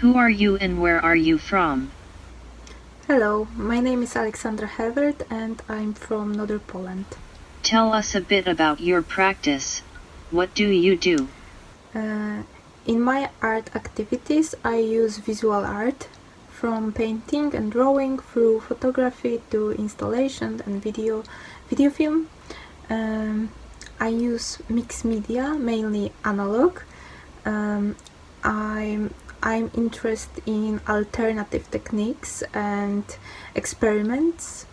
Who are you and where are you from? Hello, my name is Alexandra Hevert and I'm from Northern Poland. Tell us a bit about your practice. What do you do? Uh, in my art activities I use visual art from painting and drawing through photography to installation and video video film. Um, I use mixed media, mainly analog. Um, I'm I'm interested in alternative techniques and experiments.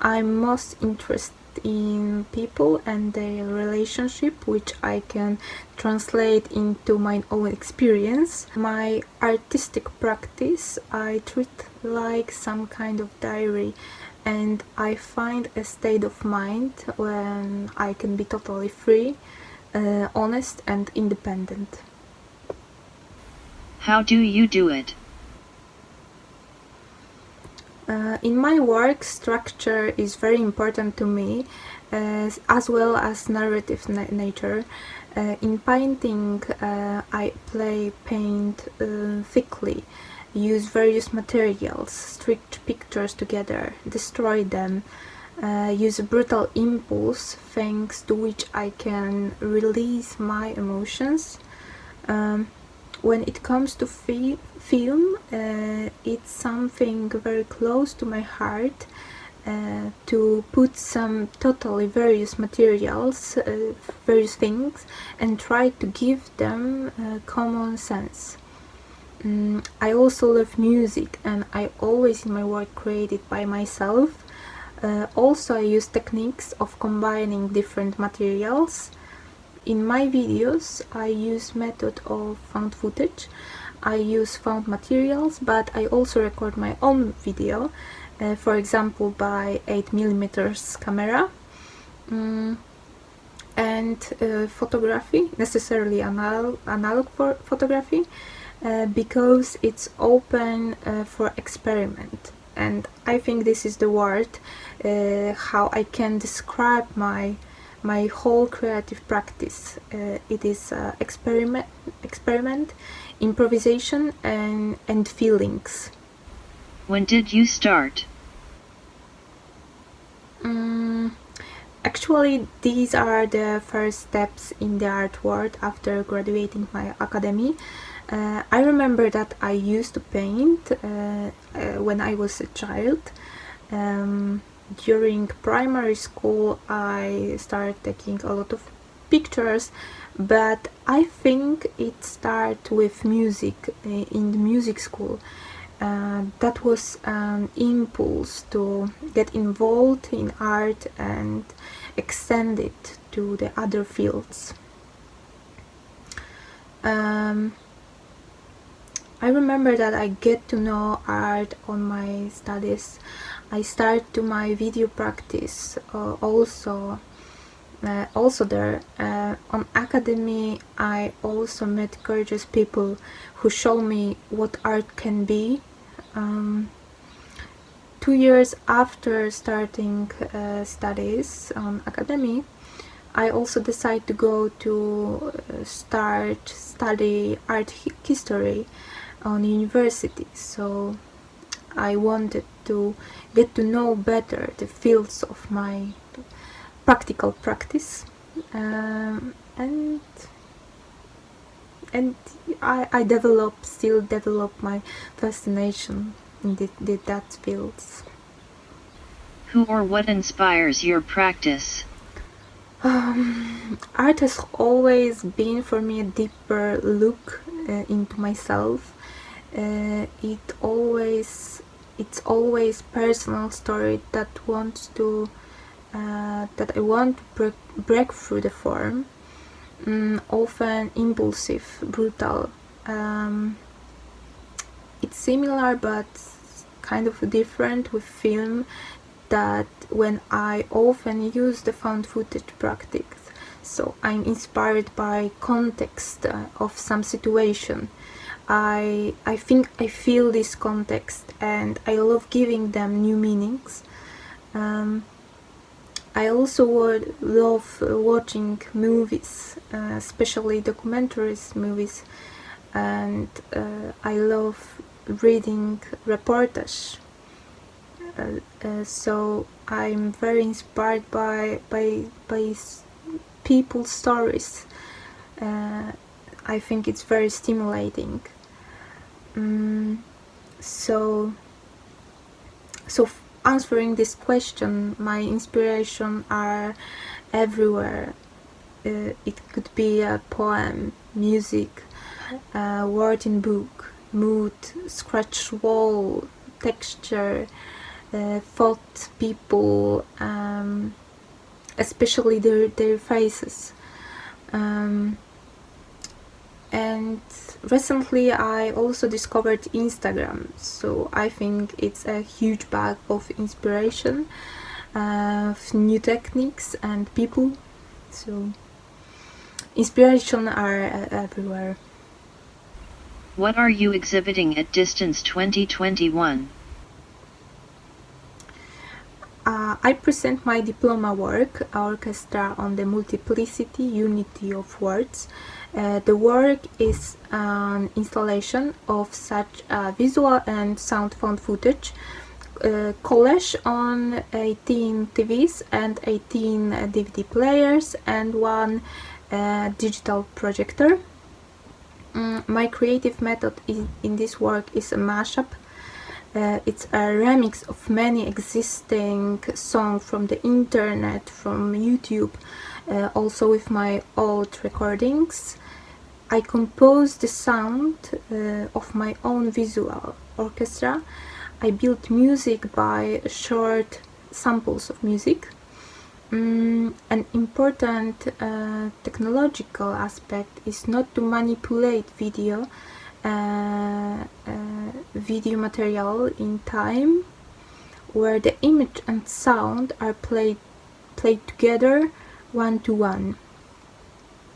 I'm most interested in people and their relationship which I can translate into my own experience. My artistic practice I treat like some kind of diary and I find a state of mind when I can be totally free, uh, honest and independent. How do you do it? Uh, in my work, structure is very important to me, uh, as well as narrative na nature. Uh, in painting, uh, I play paint uh, thickly, use various materials, stitch pictures together, destroy them, uh, use a brutal impulse thanks to which I can release my emotions. Um, when it comes to fi film, uh, it's something very close to my heart uh, to put some totally various materials, uh, various things, and try to give them uh, common sense. Mm, I also love music and I always in my work create it by myself. Uh, also I use techniques of combining different materials in my videos I use method of found footage. I use found materials but I also record my own video uh, for example by 8mm camera. Mm, and uh, photography necessarily analog, analog for photography uh, because it's open uh, for experiment. And I think this is the word uh, how I can describe my my whole creative practice. Uh, it is uh, experiment, experiment, improvisation, and and feelings. When did you start? Um, actually, these are the first steps in the art world after graduating my academy. Uh, I remember that I used to paint uh, uh, when I was a child. Um, during primary school I started taking a lot of pictures but I think it started with music uh, in the music school uh, that was an impulse to get involved in art and extend it to the other fields. Um, I remember that I get to know art on my studies. I start to my video practice uh, also uh, also there. Uh, on academy I also met gorgeous people who show me what art can be. Um, two years after starting uh, studies on academy I also decided to go to uh, start study art history on university so I wanted to get to know better the fields of my practical practice um, and and I, I develop still develop my fascination in the, the, that fields. Who or what inspires your practice? Um, art has always been for me a deeper look uh, into myself. Uh, it always it's always personal story that wants to uh, that I want to break, break through the form. Mm, often impulsive brutal. Um, it's similar but kind of different with film that when I often use the found footage practice so I'm inspired by context uh, of some situation I, I think I feel this context and I love giving them new meanings. Um, I also would love watching movies, uh, especially documentaries movies, and uh, I love reading reportage. Uh, uh, so I'm very inspired by by by people's stories. Uh, I think it's very stimulating. Um, so so answering this question, my inspiration are everywhere. Uh, it could be a poem, music, a word in book, mood, scratch wall, texture, thought, people, um, especially their, their faces. Um, and recently I also discovered Instagram. So I think it's a huge bag of inspiration uh, new techniques and people. So inspiration are uh, everywhere. What are you exhibiting at Distance 2021 uh, I present my diploma work, Orchestra on the Multiplicity Unity of Words. Uh, the work is an installation of such uh, visual and sound found footage uh, collage on 18 TVs and 18 DVD players and one uh, digital projector. Mm, my creative method in, in this work is a mashup uh, it's a remix of many existing songs from the internet, from YouTube, uh, also with my old recordings. I composed the sound uh, of my own visual orchestra. I built music by short samples of music. Mm, an important uh, technological aspect is not to manipulate video video material in time where the image and sound are played played together one to one.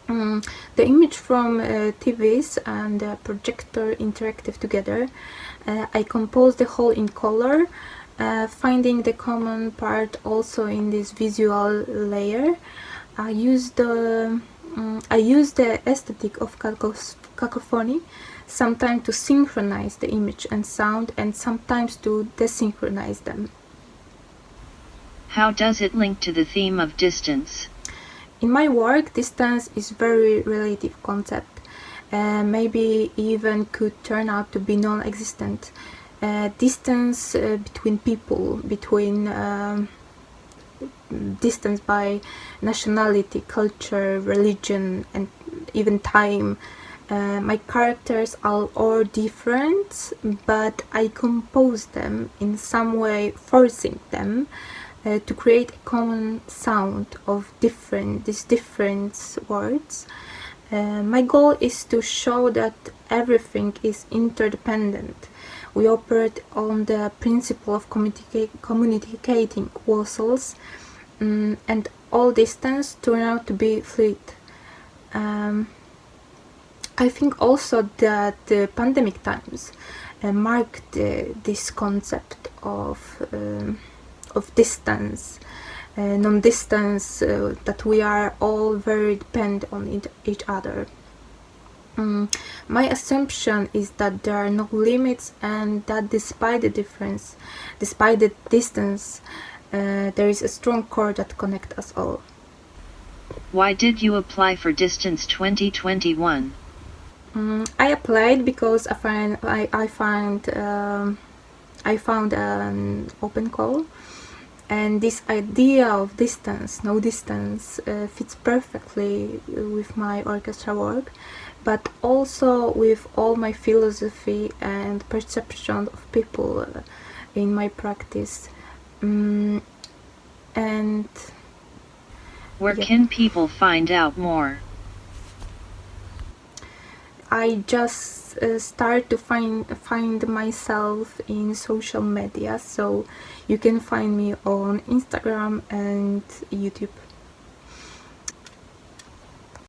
Um, the image from uh, TVs and the projector interactive together. Uh, I composed the whole in color, uh, finding the common part also in this visual layer. I used the um, I used the aesthetic of cacophony sometimes to synchronize the image and sound and sometimes to desynchronize them. How does it link to the theme of distance? In my work, distance is very relative concept. Uh, maybe even could turn out to be non-existent. Uh, distance uh, between people, between um, distance by nationality, culture, religion, and even time uh, my characters are all different but I compose them in some way forcing them uh, to create a common sound of different these different words. Uh, my goal is to show that everything is interdependent. We operate on the principle of communica communicating vessels um, and all distance turn out to be fluid. Um, I think also that the pandemic times uh, marked uh, this concept of um, of distance, uh, non-distance, uh, that we are all very dependent on each other. Um, my assumption is that there are no limits and that despite the difference, despite the distance, uh, there is a strong core that connects us all. Why did you apply for Distance 2021? Um, I applied because I find I, I find um, I found an open call. And this idea of distance, no distance, uh, fits perfectly with my orchestra work but also with all my philosophy and perception of people uh, in my practice. Um, and where yeah. can people find out more I just uh, start to find find myself in social media. So you can find me on Instagram and YouTube